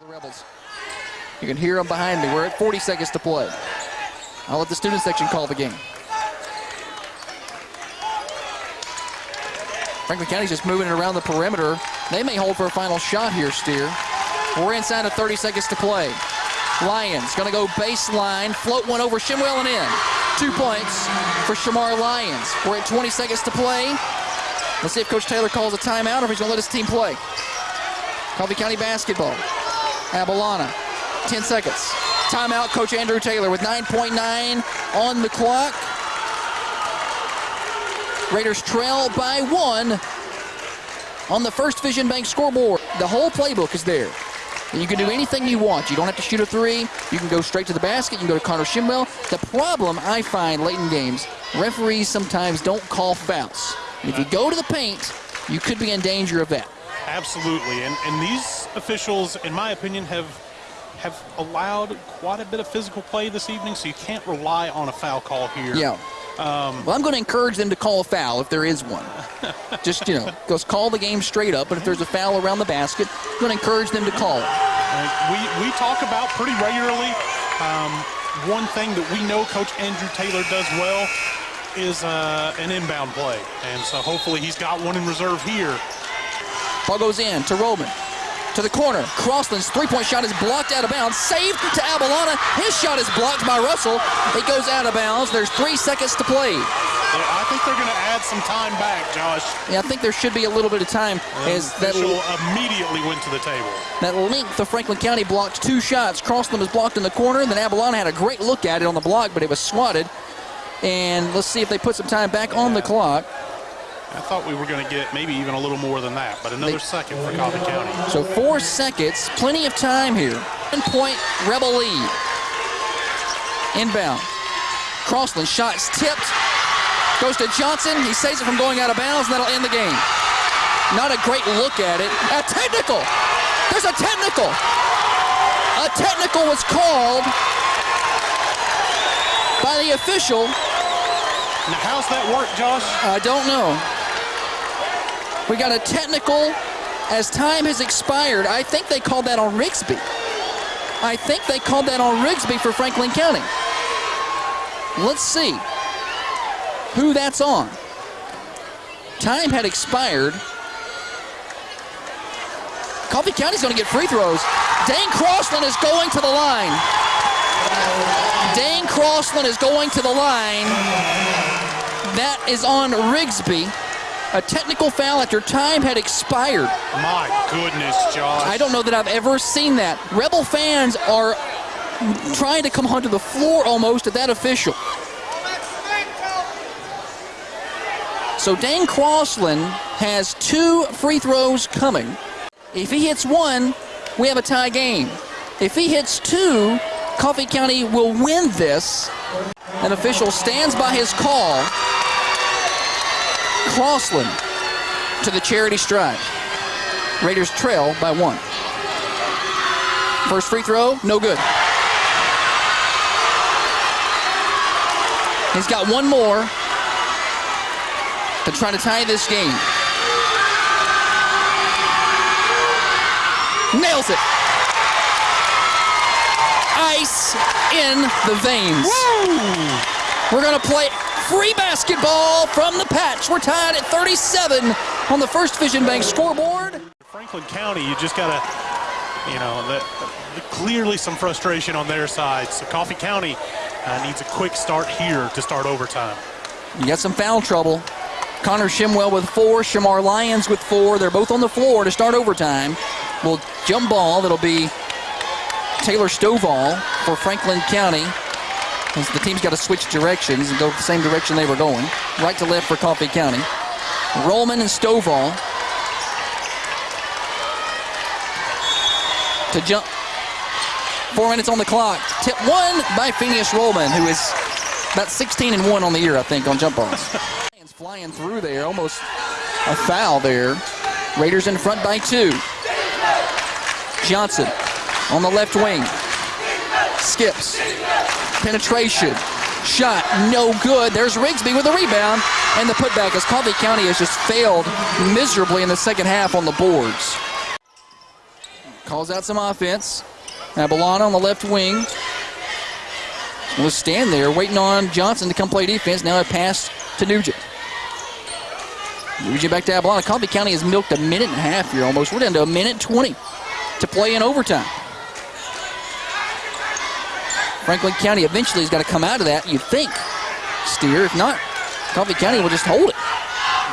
The Rebels. You can hear them behind me. We're at 40 seconds to play. I'll let the student section call the game. Franklin County's just moving it around the perimeter. They may hold for a final shot here, Steer. We're inside of 30 seconds to play. Lyons gonna go baseline, float one over Shimwell and in. Two points for Shamar Lyons. We're at 20 seconds to play. Let's see if Coach Taylor calls a timeout or if he's gonna let his team play. Coffee County basketball. Abalana, 10 seconds. Timeout, Coach Andrew Taylor with 9.9 on the clock. Raiders trail by one on the First Vision Bank scoreboard. The whole playbook is there. And you can do anything you want. You don't have to shoot a three. You can go straight to the basket. You can go to Connor Shimwell. The problem I find late in games, referees sometimes don't call fouls. And if you go to the paint, you could be in danger of that. Absolutely, and and these officials, in my opinion, have have allowed quite a bit of physical play this evening. So you can't rely on a foul call here. Yeah. Um, Well, I'm going to encourage them to call a foul if there is one. Just, you know, just call the game straight up. But if there's a foul around the basket, I'm going to encourage them to call it. We, we talk about pretty regularly. Um, one thing that we know Coach Andrew Taylor does well is uh, an inbound play. And so hopefully he's got one in reserve here. Ball goes in to Roman. To the corner. Crossland's three-point shot is blocked out of bounds. Saved to Abalana. His shot is blocked by Russell. It goes out of bounds. There's three seconds to play. Yeah, I think they're going to add some time back, Josh. Yeah, I think there should be a little bit of time as that, immediately went to the table. that length of Franklin County blocked two shots. Crossland was blocked in the corner. And then Abalana had a great look at it on the block, but it was swatted. And let's see if they put some time back on the clock. I thought we were going to get maybe even a little more than that, but another They- second for Coffee County. So four seconds, plenty of time here. One point Rebel lead. Inbound. Crossland shot's tipped. Goes to Johnson. He saves it from going out of bounds, and that'll end the game. Not a great look at it. A technical. There's a technical. A technical was called by the official. Now, how's that work, Josh? I don't know. We got a technical as time has expired. I think they called that on Rigsby. I think they called that on Rigsby for Franklin County. Let's see who that's on. Time had expired. Coffee County's going to get free throws. Dane Crossland is going to the line. Dane Crossland is going to the line. That is on Rigsby. A technical foul after time had expired. My goodness, Josh. I don't know that I've ever seen that. Rebel fans are trying to come onto the floor almost at that official. So Dane Crossland has two free throws coming. If he hits one, we have a tie game. If he hits two, Coffee County will win this. An official stands by his call. Crossland to the charity stripe. Raiders trail by one. First free throw, no good. He's got one more to try to tie this game. Nails it. Ice in the veins. We're going to play free basketball from the patch. We're tied at 37 on the First Vision Bank scoreboard. Franklin County, you just got to, you know, the, the- clearly some frustration on their side. So Coffee County uh, needs a quick start here to start overtime. You got some foul trouble. Connor Shimwell with four, Shamar Lyons with four. They're both on the floor to start overtime. Will jump ball. That'll be Taylor Stovall for Franklin County. As the team's got to switch directions and go the same direction they were going. Right to left for Coffee County. Rollman and Stovall to jump. Four minutes on the clock. Tip one by Phineas Rollman, who is about 16 and 1 on the year, I think, on jump balls. Flying through there, almost a foul there. Raiders in front by two. Johnson on the left wing. Skips. Penetration. Shot, no good. There's Rigsby with a rebound. And the putback as Coffee County has just failed miserably in the second half on the boards. calls out some offense. Abalana on the left wing. Will stand there waiting on Johnson to come play defense. Now a pass to Nugent. Nugent back to Abalana. Coffee County has milked a minute and a half here almost. We're down to a minute 20 to play in overtime. Franklin County eventually has got to come out of that, you think, Steer. If not, Coffee County will just hold it.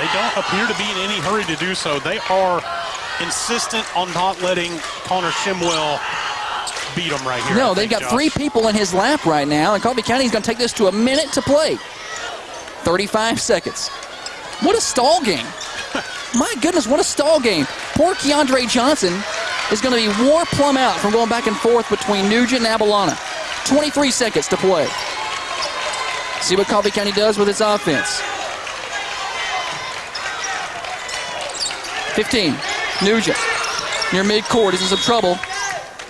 They don't appear to be in any hurry to do so. They are insistent on not letting Connor Shimwell beat them right here. No, I they've think, got Josh. three people in his lap right now, and Coffee County is going to take this to a minute to play. 35 seconds. What a stall game. My goodness, what a stall game. Poor Keandre Johnson is going to be war plumb out from going back and forth between Nugent and Abalana. 23 seconds to play. See what Coffee County does with its offense. 15. Nugent near midcourt is in some trouble.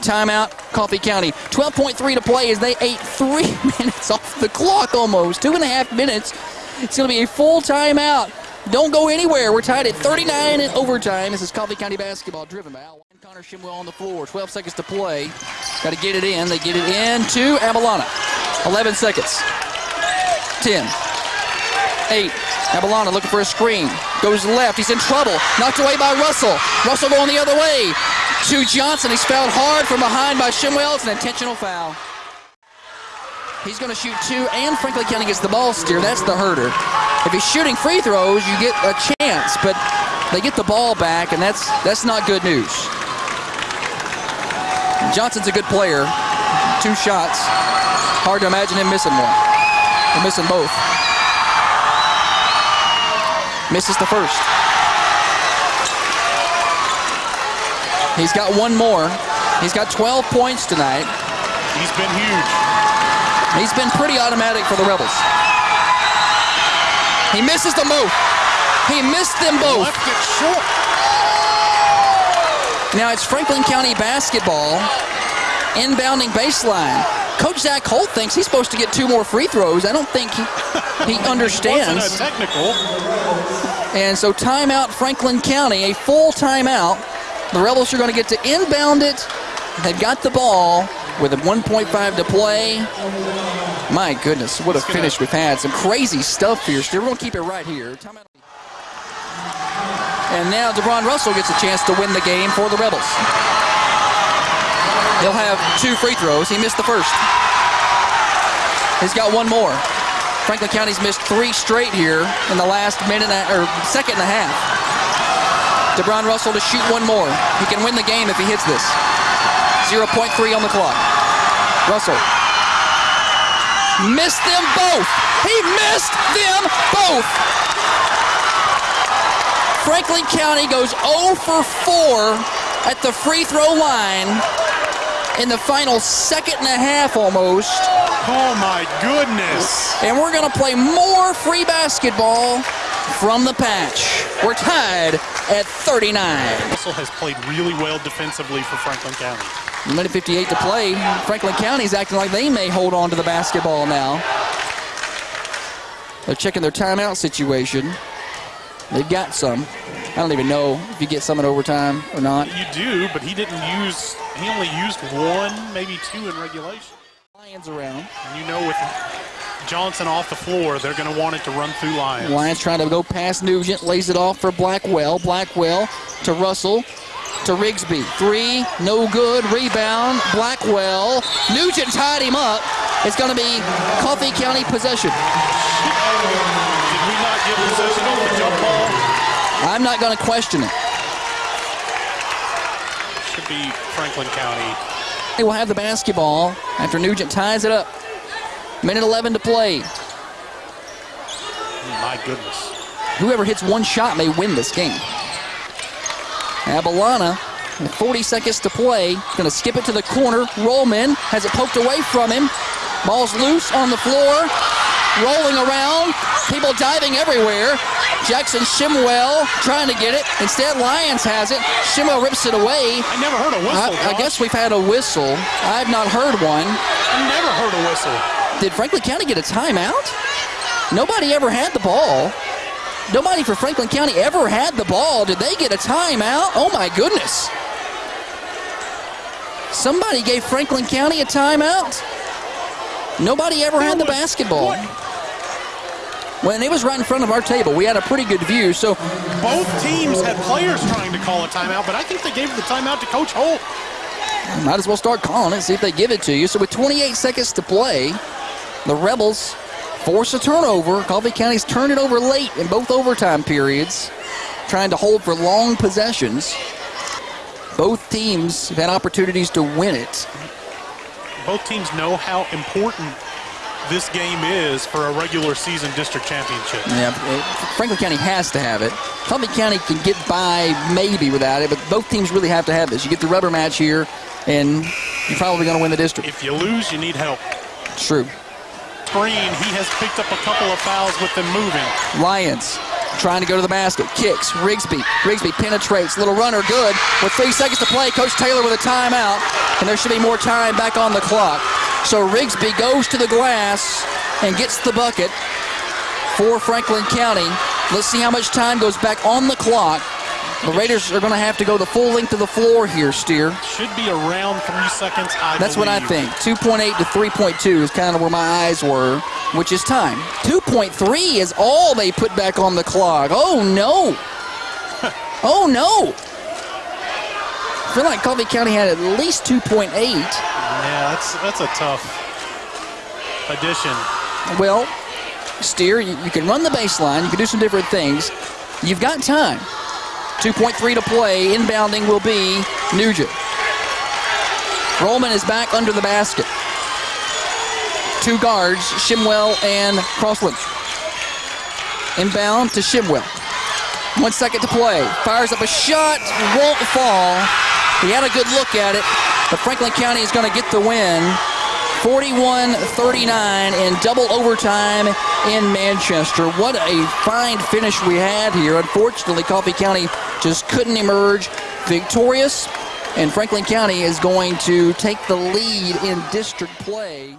Timeout, Coffee County. 12.3 to play as they ate three minutes off the clock almost. Two and a half minutes. It's going to be a full timeout. Don't go anywhere. We're tied at 39 in overtime. This is Coffee County basketball driven by Al. Connor Shimwell on the floor. 12 seconds to play. Got to get it in. They get it in to Abalana. 11 seconds. 10. 8. Abalana looking for a screen. Goes left. He's in trouble. Knocked away by Russell. Russell going the other way. To Johnson. He's fouled hard from behind by Shimwell. It's an intentional foul. He's going to shoot two, and Franklin County gets the ball steer. That's the herder. If he's shooting free throws, you get a chance, but they get the ball back, and that's that's not good news. Johnson's a good player. Two shots. Hard to imagine him missing one. Or missing both. Misses the first. He's got one more. He's got 12 points tonight. He's been huge. He's been pretty automatic for the Rebels. He misses them both. He missed them both. Left it short. Now it's Franklin County basketball, inbounding baseline. Coach Zach Holt thinks he's supposed to get two more free throws. I don't think he, he Wasn't understands. a technical. And so timeout Franklin County, a full timeout. The Rebels are going to get to inbound it. They've got the ball with a 1.5 to play. My goodness, what a gonna- finish we've had. Some crazy stuff here. We're going to keep it right here. And now DeBron Russell gets a chance to win the game for the Rebels. He'll have two free throws. He missed the first. He's got one more. Franklin County's missed three straight here in the last minute or second and a half. DeBron Russell to shoot one more. He can win the game if he hits this. 0.3 on the clock. Russell missed them both. He missed them both. Franklin County goes 0 for 4 at the free throw line in the final second and a half almost. Oh my goodness. And we're going to play more free basketball from the patch. We're tied at 39. Russell has played really well defensively for Franklin County. A minute 58 to play. Franklin County's acting like they may hold on to the basketball now. They're checking their timeout situation. They've got some. I don't even know if you get some in overtime or not. You do, but he didn't use, he only used one, maybe two in regulation. Lyons around. And you know with Johnson off the floor, they're going to want it to run through Lyons. Lyons trying to go past Nugent, lays it off for Blackwell. Blackwell to Russell to Rigsby. Three, no good. Rebound, Blackwell. Nugent tied him up. It's going to be Coffee County possession. Did we not get possession on the jump ball? I'm not going to question it. Should be Franklin County. They will have the basketball after Nugent ties it up. Minute 11 to play. My goodness. Whoever hits one shot may win this game. Abalana, 40 seconds to play, going to skip it to the corner. Rollman has it poked away from him. Ball's loose on the floor, rolling around. People diving everywhere. Jackson Shimwell trying to get it. Instead, Lyons has it. Shimwell rips it away. I never heard a whistle. I, I guess we've had a whistle. I've not heard one. I never heard a whistle. Did Franklin County get a timeout? Nobody ever had the ball. Nobody for Franklin County ever had the ball. Did they get a timeout? Oh my goodness. Somebody gave Franklin County a timeout. Nobody ever had the basketball. When it was right in front of our table, we had a pretty good view. So Both teams had players trying to call a timeout, but I think they gave the timeout to Coach Holt. might as well start calling it, see if they give it to you. So with 28 seconds to play, the Rebels force a turnover. Coffee County's turned it over late in both overtime periods, trying to hold for long possessions. Both teams have had opportunities to win it. Both teams know how important this game is for a regular season district championship. Yeah, uh, Franklin County has to have it. Coffee County can get by maybe without it, but both teams really have to have this. You get the rubber match here, and you're probably going to win the district. If you lose, you need help. It's true. Green, he has picked up a couple of fouls with them moving. Lyons trying to go to the basket. Kicks. Rigsby. Rigsby penetrates. Little runner good. With three seconds to play, Coach Taylor with a timeout. And there should be more time back on the clock. So Rigsby goes to the glass and gets the bucket for Franklin County. Let's see how much time goes back on the clock. The Raiders are going to have to go the full length of the floor here, Steer. Should be around three seconds, I That's what I think. 2.8 to 3.2 is kind of where my eyes were, which is time. 2.3 is all they put back on the clock. Oh no! oh no! I feel like Coffee County had at least 2.8. Yeah, that's that's a tough addition. Well, Steer, you, you can run the baseline, you can do some different things. You've got time. 2.3 to play. Inbounding will be Nugent. Rollman is back under the basket. Two guards, Shimwell and Crossland. Inbound to Shimwell. One second to play. Fires up a shot, won't fall. He had a good look at it, but Franklin County is going to get the win. 41-39 in double overtime in Manchester. What a fine finish we had here. Unfortunately, Coffee County just couldn't emerge victorious, and Franklin County is going to take the lead in district play.